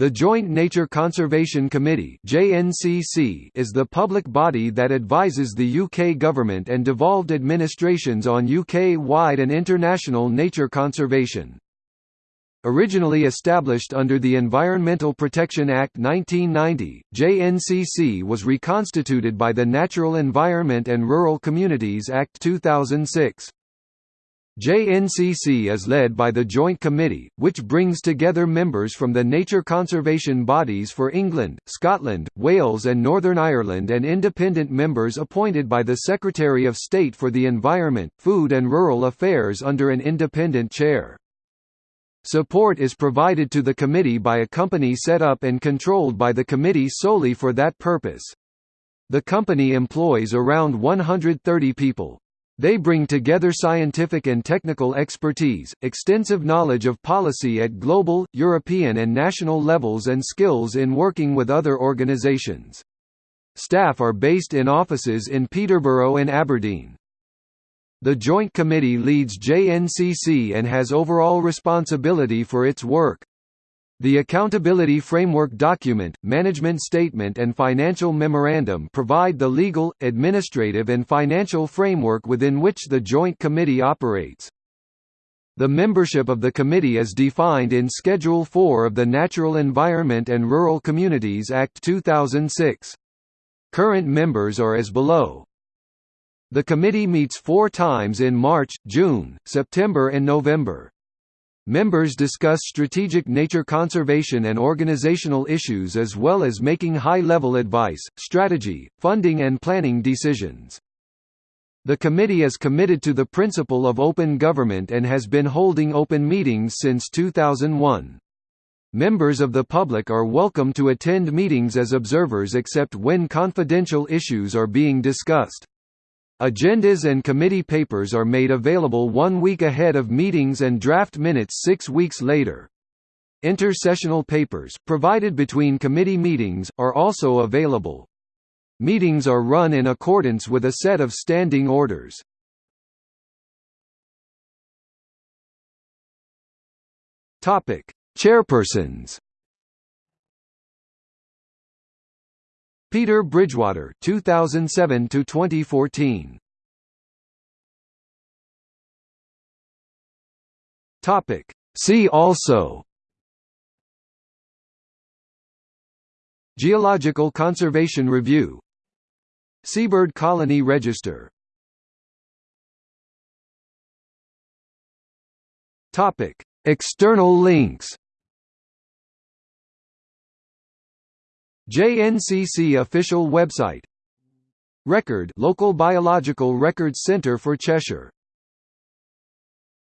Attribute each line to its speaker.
Speaker 1: The Joint Nature Conservation Committee is the public body that advises the UK government and devolved administrations on UK-wide and international nature conservation. Originally established under the Environmental Protection Act 1990, JNCC was reconstituted by the Natural Environment and Rural Communities Act 2006. JNCC is led by the Joint Committee, which brings together members from the nature conservation bodies for England, Scotland, Wales and Northern Ireland and independent members appointed by the Secretary of State for the Environment, Food and Rural Affairs under an independent chair. Support is provided to the committee by a company set up and controlled by the committee solely for that purpose. The company employs around 130 people. They bring together scientific and technical expertise, extensive knowledge of policy at global, European and national levels and skills in working with other organisations. Staff are based in offices in Peterborough and Aberdeen. The Joint Committee leads JNCC and has overall responsibility for its work. The Accountability Framework document, management statement and financial memorandum provide the legal, administrative and financial framework within which the Joint Committee operates. The membership of the committee is defined in Schedule 4 of the Natural Environment and Rural Communities Act 2006. Current members are as below. The committee meets four times in March, June, September and November. Members discuss strategic nature conservation and organizational issues as well as making high-level advice, strategy, funding and planning decisions. The committee is committed to the principle of open government and has been holding open meetings since 2001. Members of the public are welcome to attend meetings as observers except when confidential issues are being discussed. Agendas and committee papers are made available one week ahead of meetings and draft minutes six weeks later. Intersessional papers, provided between committee meetings, are also available. Meetings are run in accordance with a set of standing orders. Chairpersons Peter Bridgewater 2007 to 2014 Topic. See also. Geological Conservation Review. Seabird Colony Register. Topic. External links JNCC official website. Record Local Biological Records Centre for Cheshire